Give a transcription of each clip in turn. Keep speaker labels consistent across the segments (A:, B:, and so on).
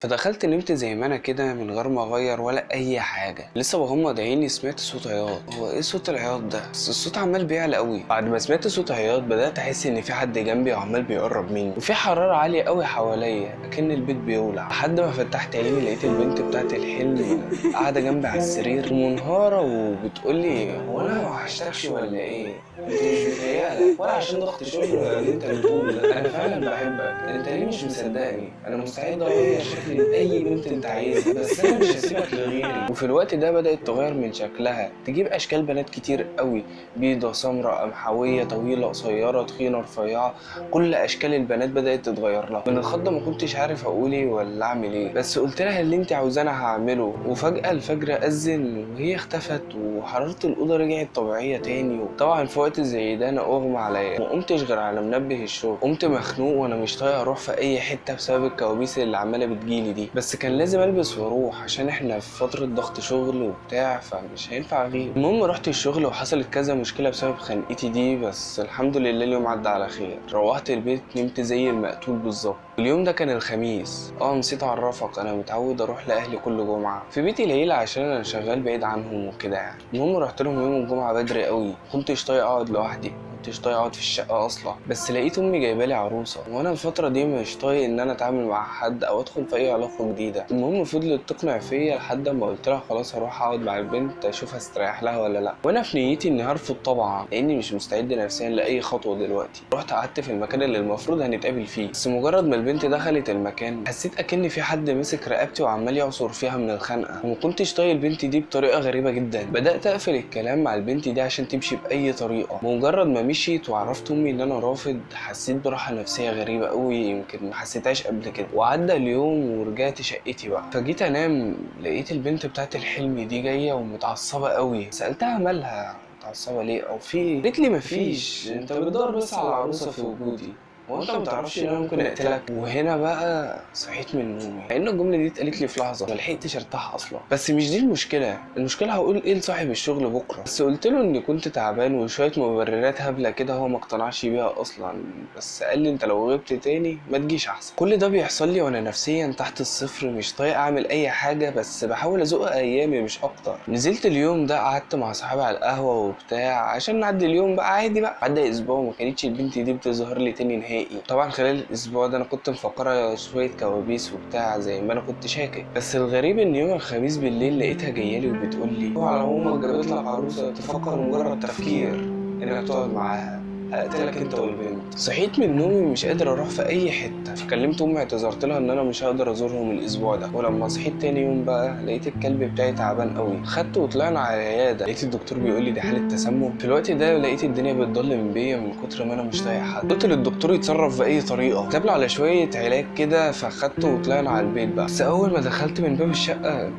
A: فدخلت نمت زي ما أنا كده من غير ما اغير ولا اي حاجة. لسه وهم عيني سمعت صوت عياط. هو إيه صوت العياط ده؟ بس الصوت عمال بيعلى قوي. بعد ما سمعت صوت عياط بدأت أحس إن في حد جنبي وعمال بيقرب مني. وفي حرارة عالية قوي حواليا اكن البيت بيولع. لحد ما فتحت عيني لقيت البنت بتاعت الحلم قاعدة جنبي على السرير ومنهاره وبتقول لي هو أنا ما ولا إيه؟ انت مش متهيألك ولا عشان ضغط شغل ولا اللي انت بتقوله أنا فعلا بحبك. أنت ليه مش مصدقني؟ أنا مستعد اغير شكلي لاي بنت أنت عايزها بس أنا مش هسيبك لغيري. وفي الوقت ده بدأت تغير من شكلها. تجيب أشكال بنات كتير قوي. بيضة سمراء قمحوية طويلة قصيرة تخينة رفيعة. كل أشكال البنات بدأت تتغير لها. من الخضه ما كنتش عارف أقول إيه ولا أعمل إيه. بس قلت لها اللي أنت عاوزاه أنا هعمله. وفجأة الفجر أذن وهي اختفت وحرارة الأوضة رجعت طبيعية تاني. وطبعا في وقت زي ده أنا أغمى عليا. ما قمتش غير على منبه الشغل. قمت مخنوق وأنا مش طايق أروح في أي حتة بسبب الكوابيس اللي عمالة بتجيلي دي. بس كان لازم ألبس وأروح عشان إحنا في فترة ضغط شغل وبتاع فمش هينفع أغيب. المهم رحت الشغل وحصلت كذا مشكلة بسبب خنقتي دي بس الحمد لله اليوم عدى على خير. روحت البيت نمت زي المقتول بالظبط. اليوم ده كان الخميس. آه نسيت أعرفك. أنا متعود أروح لأهلي كل جمعة. في بيتي العيلة عشان أنا شغال بعيد عنهم وكده يعني. المهم رحت لهم يوم الجمعة بدري قوي كنتش طايق اقعد لوحدي كنتش طايق أقعد في الشقة أصلا. بس لقيت أمي جايبة لي عروسة وأنا الفترة دي مش طايق إن أنا أتعامل مع حد أو أدخل في أي علاقة جديدة. المهم فضلت تقنع فيا لحد ما قلت لها خلاص هروح أقعد مع البنت أشوف هستريح لها ولا لأ. وأنا في نيتي إني هرفض طبعا لأني مش مستعد نفسيا لأي خطوة دلوقتي. رحت قعدت في المكان اللي المفروض هنتقابل فيه بس مجرد ما البنت دخلت المكان حسيت أكن في حد مسك رقبتي وعمال يعصر فيها من الخنقة. وما كنتش طايق البنت دي بطريقة غريبة جدا. بدأت أقفل الكلام مع البنت دي عشان تمشي بأي طريقة. مجرد ما مشيت وعرفت أمي إن أنا رافض حسيت براحة نفسية غريبة قوي يمكن ما حسيتهاش قبل كده. وعدى اليوم ورجعت شقتي بقى. فجيت أنام لقيت البنت بتاعت الحلم دي جاية ومتعصبة قوي سألتها مالها متعصبة ليه؟ أو في؟ قالت لي مفيش أنت بتدور بس على عروسة في وجودي. هو انت ما تعرفش ان أنا ممكن اقتلك وهنا بقى صحيت من نومي لأن الجملة دي اتقالت لي في لحظة ما لحقتش أرتاح أصلا. بس مش دي المشكلة. المشكلة هقول إيه لصاحب الشغل بكرة. بس قلت له إني كنت تعبان وشوية مبررات هبلة كده هو ما اقتنعش بيها أصلا. بس قال لي أنت لو غبت تاني ما تجيش أحسن. كل ده بيحصل لي وأنا نفسيا تحت الصفر مش طايق أعمل أي حاجة بس بحاول أزق أيامي مش أكتر. نزلت اليوم ده قعدت مع صحابي على القهوة وبتاع عشان نعدي اليوم بقى عادي بقى. عدى أسبوع وما كانتش البنت دي بتظهر لي تاني نهائي. طبعا خلال الأسبوع ده أنا كنت مفكرة شوية كوابيس وبتاع زي ما أنا كنت شاكك. بس الغريب إن يوم الخميس بالليل لقيتها جايالي وبتقول لي على أمك جابت لك عروسة تفكر مجرد تفكير. انك تقعد معاها. هقتلك انت والبنت. صحيت من نومي مش قادر أروح في اي حتة. فكلمت امي اعتذرت لها ان أنا مش هقدر ازورهم الأسبوع ده. ولما صحيت تاني يوم بقى لقيت الكلب بتاعي تعبان قوي. خدته وطلعنا على العيادة. لقيت الدكتور بيقول لي دي حالة تسمم. في الوقت ده لقيت الدنيا بتضلم بيا من كتر ما أنا مش طايق حد. قلت للدكتور يتصرف بأي طريقة. كتب على شوية علاج كده فخدته وطلعنا على البيت بقى. بس أول ما دخلت من باب الشقة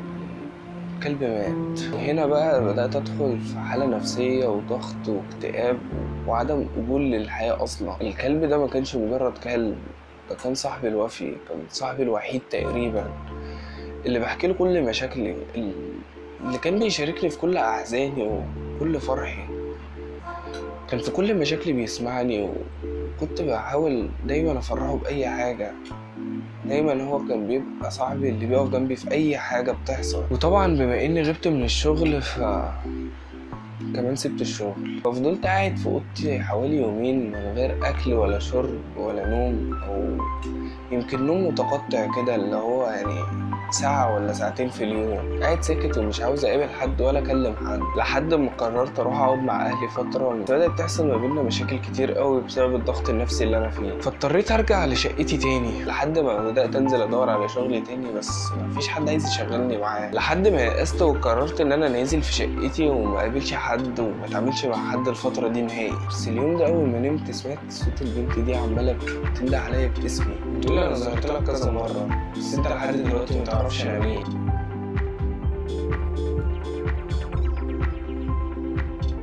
A: الكلب مات. وهنا بقى بدأت أدخل في حالة نفسية وضغط واكتئاب وعدم قبول للحياة أصلا. الكلب ده ما كانش مجرد كلب ده كان صاحبي الوفي كان صاحبي الوحيد تقريبا. اللي بحكي له كل مشاكلي اللي كان بيشاركني في كل أحزاني وكل فرحي. كان في كل مشاكلي بيسمعني وكنت بحاول دايما أفرحه بأي حاجة. دايما هو كان بيبقى صاحبي اللي بيقف جنبي في أي حاجة بتحصل. وطبعا بما إني غبت من الشغل ف كمان سبت الشغل. ففضلت قاعد في أوضتي حوالي يومين من غير أكل ولا شرب ولا نوم أو يمكن نوم متقطع كده اللي هو يعني ساعة ولا ساعتين في اليوم. قاعد ساكت ومش عاوز أقابل حد ولا أكلم حد. لحد ما قررت أروح أقعد مع أهلي فترة بدأت تحصل ما بيننا مشاكل كتير قوي بسبب الضغط النفسي اللي أنا فيه. فاضطريت أرجع لشقتي تاني. لحد ما بدأت أنزل أدور على شغل تاني بس مفيش حد عايز يشغلني معاه. لحد ما يأست وقررت إن أنا نازل في شقتي وما قابلش حد وما أتعاملش مع حد الفترة دي نهائي. بس اليوم ده أول ما نمت سمعت صوت البنت دي عمالة بتنده عليا باسمي. بتقول أنا ظهرت لك كذا مرة. بس أنت لحد دلوقتي تعرفش أنا مين